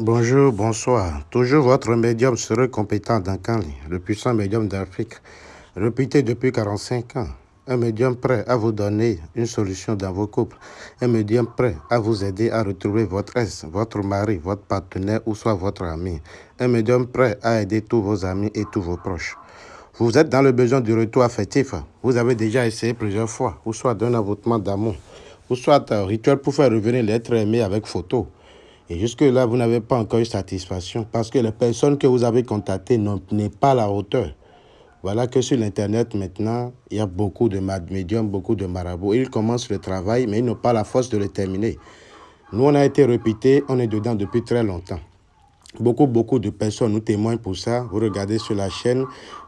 Bonjour, bonsoir. Toujours votre médium serait compétent dans Kanli, le puissant médium d'Afrique, réputé depuis 45 ans. Un médium prêt à vous donner une solution dans vos couples. Un médium prêt à vous aider à retrouver votre ex, votre mari, votre partenaire ou soit votre ami. Un médium prêt à aider tous vos amis et tous vos proches. Vous êtes dans le besoin du retour affectif. Vous avez déjà essayé plusieurs fois, ou soit d'un avoutement d'amour, ou soit un rituel pour faire revenir l'être aimé avec photo. Et jusque-là, vous n'avez pas encore eu satisfaction parce que les personnes que vous avez contactées n'ont pas la hauteur. Voilà que sur l'Internet, maintenant, il y a beaucoup de médiums, beaucoup de marabouts. Ils commencent le travail, mais ils n'ont pas la force de le terminer. Nous, on a été répétés, on est dedans depuis très longtemps. Beaucoup, beaucoup de personnes nous témoignent pour ça. Vous regardez sur la chaîne,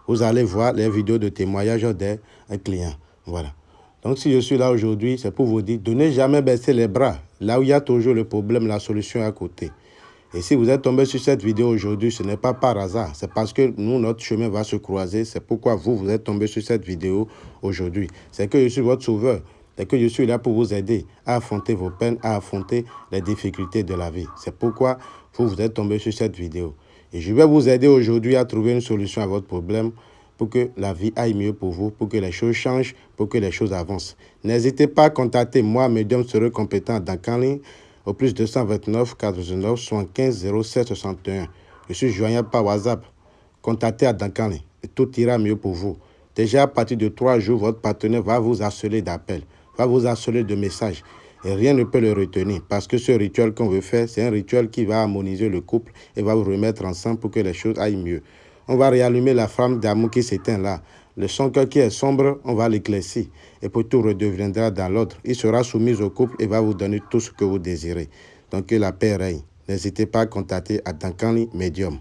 vous allez voir les vidéos de témoignage des clients. Voilà. Donc, si je suis là aujourd'hui, c'est pour vous dire, donnez jamais baisser les bras. Là où il y a toujours le problème, la solution est à côté. Et si vous êtes tombé sur cette vidéo aujourd'hui, ce n'est pas par hasard. C'est parce que nous, notre chemin va se croiser. C'est pourquoi vous, vous êtes tombé sur cette vidéo aujourd'hui. C'est que je suis votre sauveur. C'est que je suis là pour vous aider à affronter vos peines, à affronter les difficultés de la vie. C'est pourquoi vous, vous êtes tombé sur cette vidéo. Et je vais vous aider aujourd'hui à trouver une solution à votre problème pour que la vie aille mieux pour vous, pour que les choses changent, pour que les choses avancent. N'hésitez pas à contacter moi, médium serait compétent dans Canling au plus 229 49 75 07 61. Je suis joignable par WhatsApp. Contactez à Dankani et tout ira mieux pour vous. Déjà à partir de trois jours, votre partenaire va vous harceler d'appels, va vous harceler de messages. Et rien ne peut le retenir parce que ce rituel qu'on veut faire, c'est un rituel qui va harmoniser le couple et va vous remettre ensemble pour que les choses aillent mieux. On va réallumer la flamme d'amour qui s'éteint là. Le son cœur qui est sombre, on va l'éclaircir. Et pour tout redeviendra dans l'ordre. Il sera soumis au couple et va vous donner tout ce que vous désirez. Donc que la paix règne. N'hésitez pas à contacter à Dankani Medium.